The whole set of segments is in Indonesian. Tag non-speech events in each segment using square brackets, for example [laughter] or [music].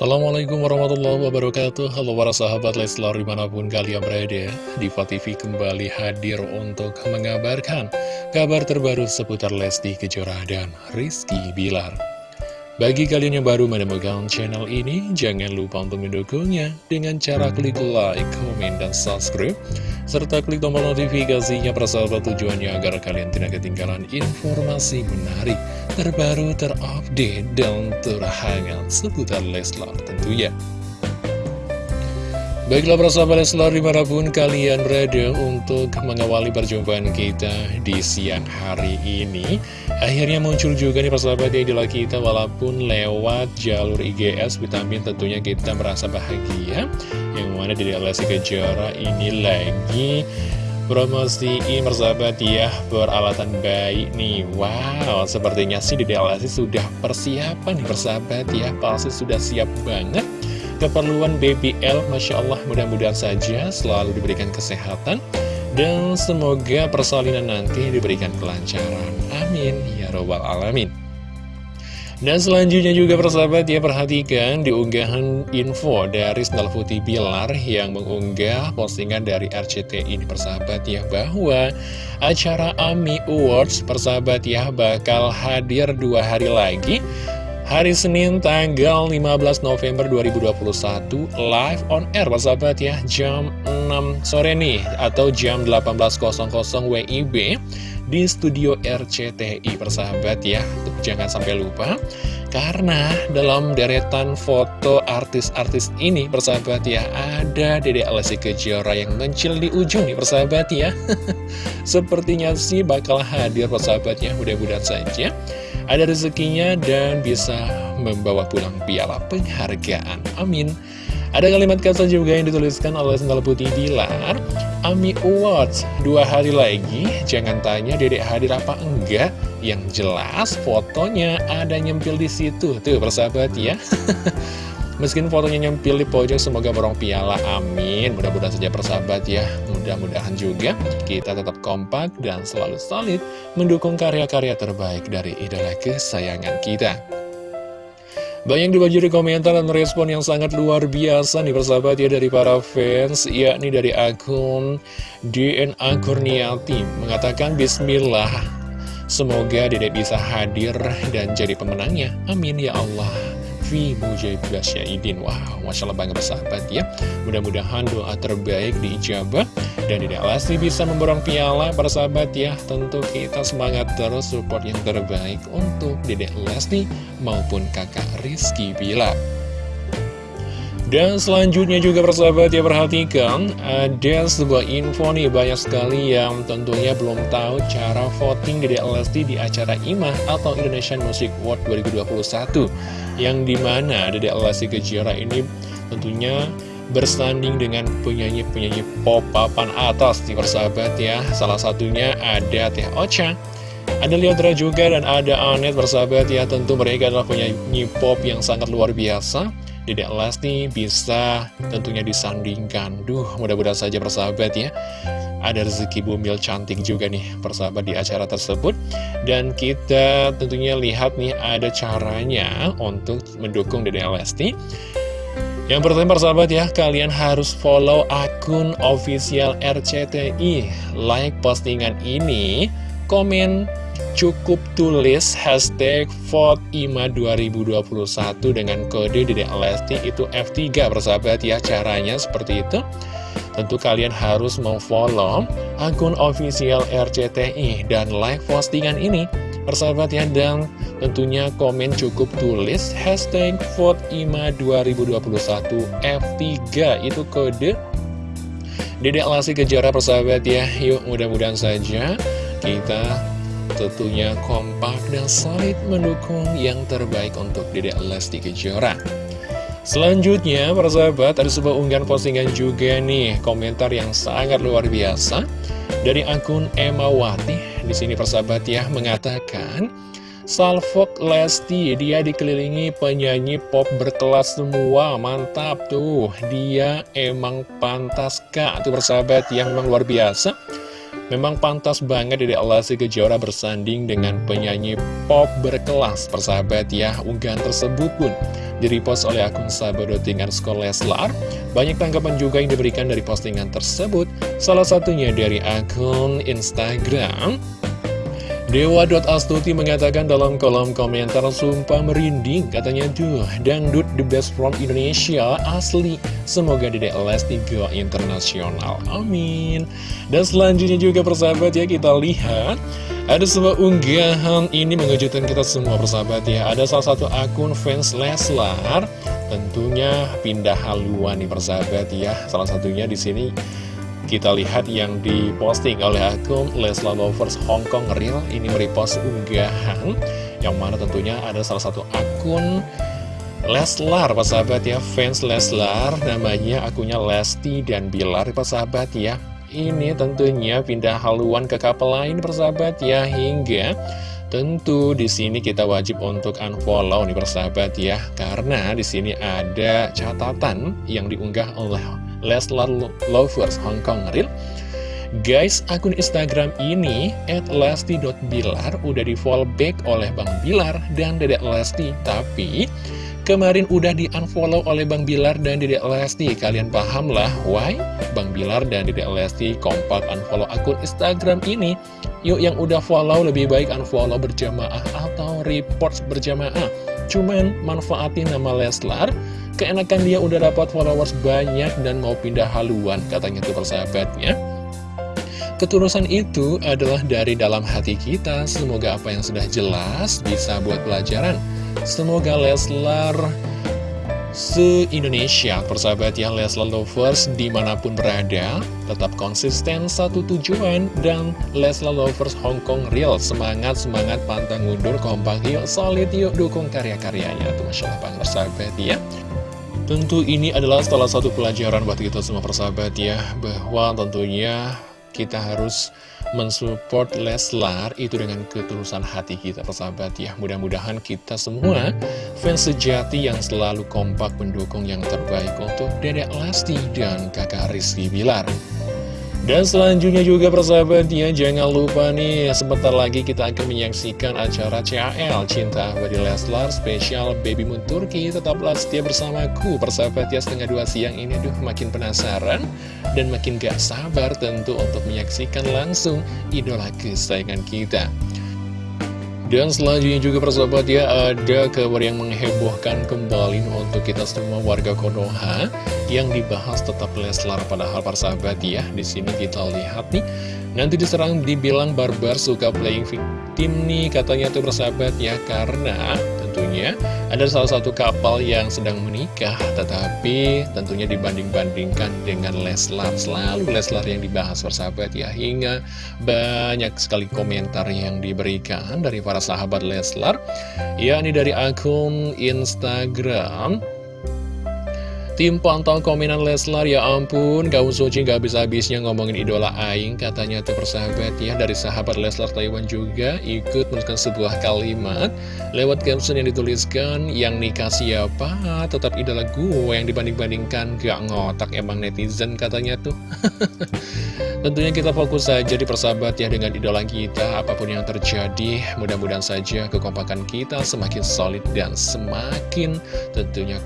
Assalamualaikum warahmatullahi wabarakatuh. Halo para sahabat Leslar di mana pun kalian berada Diva TV kembali hadir untuk mengabarkan Kabar terbaru seputar Lesti Kejora dan Rizky Bilar bagi kalian yang baru menemukan channel ini, jangan lupa untuk mendukungnya dengan cara klik like, komen, dan subscribe, serta klik tombol notifikasinya persahabat tujuannya agar kalian tidak ketinggalan informasi menarik, terbaru, terupdate, dan terhangat seputar Leslar tentunya. Baiklah persahabat Leslar di mana pun kalian berada untuk mengawali perjumpaan kita di siang hari ini. Akhirnya muncul juga nih persahabat ya idola kita walaupun lewat jalur IGS vitamin tentunya kita merasa bahagia. Yang mana di Lesti Kejora ini lagi promosiin persahabat ya peralatan bayi nih. Wow sepertinya sih di Lesti sudah persiapan persahabat ya Pasti sudah siap banget keperluan BBL Masya Allah mudah-mudahan saja selalu diberikan kesehatan. Dan semoga persalinan nanti diberikan kelancaran. Amin. Ya robbal alamin. Dan selanjutnya juga persahabat ya perhatikan di unggahan info dari Sendal Putih Bilar yang mengunggah postingan dari RCTI ini persahabat ya bahwa acara AMI Awards persahabat ya bakal hadir dua hari lagi Hari Senin tanggal 15 November 2021 live on air. Persahabat ya jam 6 sore nih atau jam 18.00 WIB di studio RCTI persahabat ya jangan sampai lupa karena dalam deretan foto artis-artis ini persahabat ya ada Dede Alessi Kejora yang mencil di ujung nih persahabat ya [laughs] sepertinya sih bakal hadir persahabat ya mudah-mudahan saja ada rezekinya dan bisa membawa pulang piala penghargaan. Amin. Ada kalimat kata juga yang dituliskan oleh Sendal Putih Bilar Ami Awards. Dua hari lagi Jangan tanya dedek hadir apa enggak. Yang jelas fotonya ada nyempil di situ. Tuh persahabat ya. [laughs] Meskipun fotonya nyempil di pojok, semoga borong piala, amin. Mudah-mudahan saja persahabat ya, mudah-mudahan juga kita tetap kompak dan selalu solid mendukung karya-karya terbaik dari idola kesayangan kita. Banyak dibanjiri komentar dan respon yang sangat luar biasa nih persahabat ya dari para fans yakni dari akun DNA Kurniati. Mengatakan Bismillah semoga dedek bisa hadir dan jadi pemenangnya. Amin ya Allah Lutfi Mujahid Syaidin Wow, Masya Allah bangga bersahabat ya. Mudah-mudahan doa terbaik diijabah Dan tidak Lesti bisa memborong piala. Para sahabat ya Tentu kita semangat terus support yang terbaik Untuk Dedek Lesti maupun kakak Rizky Bila dan selanjutnya juga persahabat ya perhatikan Ada sebuah info nih banyak sekali yang tentunya belum tahu cara voting di Lesti di acara IMA atau Indonesian Music Award 2021 Yang di mana Dede Lesti Kejora ini tentunya bersanding dengan penyanyi-penyanyi pop papan atas di persahabat ya. Salah satunya ada Teh Ocha ada Leodra juga dan ada Anet bersahabat ya. Tentu mereka adalah penyanyi pop yang sangat luar biasa Dedek Lesti bisa tentunya disandingkan. Duh mudah-mudahan saja persahabat ya. Ada rezeki bumil cantik juga nih persahabat di acara tersebut. Dan kita tentunya lihat nih ada caranya untuk mendukung Dedek Lesti yang pertama persahabat ya, kalian harus follow akun official RCTI Like postingan ini, komen cukup tulis hashtag VOTEIMA 2021 dengan kode Dedek Lesti itu F3 persahabat ya caranya seperti itu. Tentu kalian harus memfollow akun official RCTI dan like postingan ini persahabat ya dan tentunya komen cukup tulis hashtag VOTEIMA 2021 F3 itu kode Dedek Lesti Kejara persahabat ya. Yuk mudah-mudahan saja kita tentunya kompak dan solid mendukung yang terbaik untuk Dedek Lesti Kejora. Selanjutnya, para sahabat, ada sebuah unggahan postingan juga nih, komentar yang sangat luar biasa dari akun Emma Wati. Di sini persahabat ya mengatakan, Salfok Lesti, dia dikelilingi penyanyi pop berkelas semua, mantap tuh, dia emang pantas kak, tuh persahabat yang memang luar biasa. Memang pantas banget Dede Lesti Kejora bersanding dengan penyanyi pop berkelas. Persahabat ya, unggahan tersebut pun direpost oleh akun sahabat.tingan sekolah Leslar. Banyak tanggapan juga yang diberikan dari postingan tersebut. Salah satunya dari akun Instagram Dewa.astuti mengatakan dalam kolom komentar Sumpah merinding katanya. Duh, dangdut the best from Indonesia asli. Semoga Dedek Lesti go internasional. Amin. Dan selanjutnya juga persahabat ya kita lihat. Ada sebuah unggahan ini mengejutkan kita semua persahabat ya. Ada salah satu akun fans Leslar Tentunya pindah haluan nih persahabat ya. Salah satunya di sini kita lihat yang diposting oleh akun Leslar Lovers Hong Kong Real Ini merepost unggahan Yang mana tentunya ada salah satu akun Leslar, Pak sahabat ya Fans Leslar, namanya akunnya Lesti dan Bilar, Pak sahabat ya. Ini tentunya pindah haluan ke kapal lain, persahabat ya Hingga Tentu di sini kita wajib untuk unfollow nih persahabat ya, karena di sini ada catatan yang diunggah oleh Leslar Lovers Hong Kong Real Guys, akun Instagram ini at lesti.bilar udah di follow back oleh Bang Bilar dan Dedek Lesti. Tapi kemarin udah di unfollow oleh Bang Bilar dan Dedek Lesti. Kalian paham lah why? Bang Bilar dan Dedek Lesti kompak unfollow akun Instagram ini. Yuk yang udah follow lebih baik unfollow berjamaah atau report berjamaah Cuman manfaatin nama Leslar Keenakan dia udah dapat followers banyak dan mau pindah haluan katanya tuh persahabatnya. Ketulusan itu adalah dari dalam hati kita, semoga apa yang sudah jelas bisa buat pelajaran. Semoga Leslar se-Indonesia, persahabat ya Leslar Lovers di mana pun berada, tetap konsisten satu tujuan, dan Leslar Lovers Hong Kong Real, semangat-semangat pantang mundur, kompak yuk, solid yuk, dukung karya-karyanya, tuh Masya Allah Bang persahabat ya. Tentu ini adalah salah satu pelajaran buat kita semua persahabat ya Bahwa tentunya kita harus mensupport Leslar itu dengan ketulusan hati kita persahabat ya. Mudah-mudahan kita semua fans sejati yang selalu kompak mendukung yang terbaik untuk Dedek Lesti dan kakak Rizky Bilar dan selanjutnya juga persahabat ya, jangan lupa nih, sebentar lagi kita akan menyaksikan acara CAL Cinta Abadi Leslar spesial Baby Moon Turki. Tetaplah setia bersamaku, persahabat ya, setengah dua siang ini, aduh makin penasaran dan makin gak sabar tentu untuk menyaksikan langsung idola kesayangan kita. Dan selanjutnya juga persahabat ya ada kabar yang menghebohkan kembali untuk kita semua warga Konoha yang dibahas tetap Leslar. Padahal persahabat ya di sini kita lihat nih nanti diserang dibilang barbar suka playing victim nih katanya tuh persahabat ya karena tentunya ada salah satu kapal yang sedang menikah Tetapi tentunya dibanding-bandingkan dengan Leslar. Selalu Leslar yang dibahas persahabat ya Hingga banyak sekali komentar yang diberikan dari para sahabat Leslar yakni dari akun Instagram Tim pantau komenan Leslar, ya ampun, gaun suci gak habis-habisnya ngomongin idola Aing, katanya tuh persahabat ya, dari sahabat Leslar Taiwan juga ikut menuliskan sebuah kalimat lewat caption yang dituliskan, yang nikah siapa, tetap idola gue yang dibanding-bandingkan, gak ngotak emang netizen katanya tuh. [laughs] Tentunya kita fokus saja di persahabat ya dengan idola kita, apa pun yang terjadi, mudah-mudahan saja kekompakan kita semakin solid dan semakin tentunya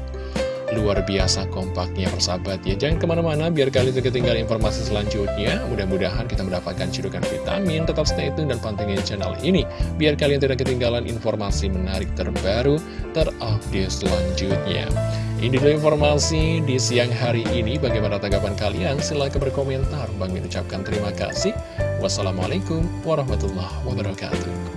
luar biasa kompaknya persahabat ya Jangan ke mana-mana biar kalian tidak ketinggalan informasi selanjutnya Mudah-mudahan kita mendapatkan cirukan vitamin Tetap stay tune dan pantengin channel ini Biar kalian tidak ketinggalan informasi menarik terbaru Terupdate selanjutnya ini dulu informasi di siang hari ini. Bagaimana tanggapan kalian? Silahkan berkomentar. Bang ucapkan terima kasih. Wassalamualaikum warahmatullahi wabarakatuh.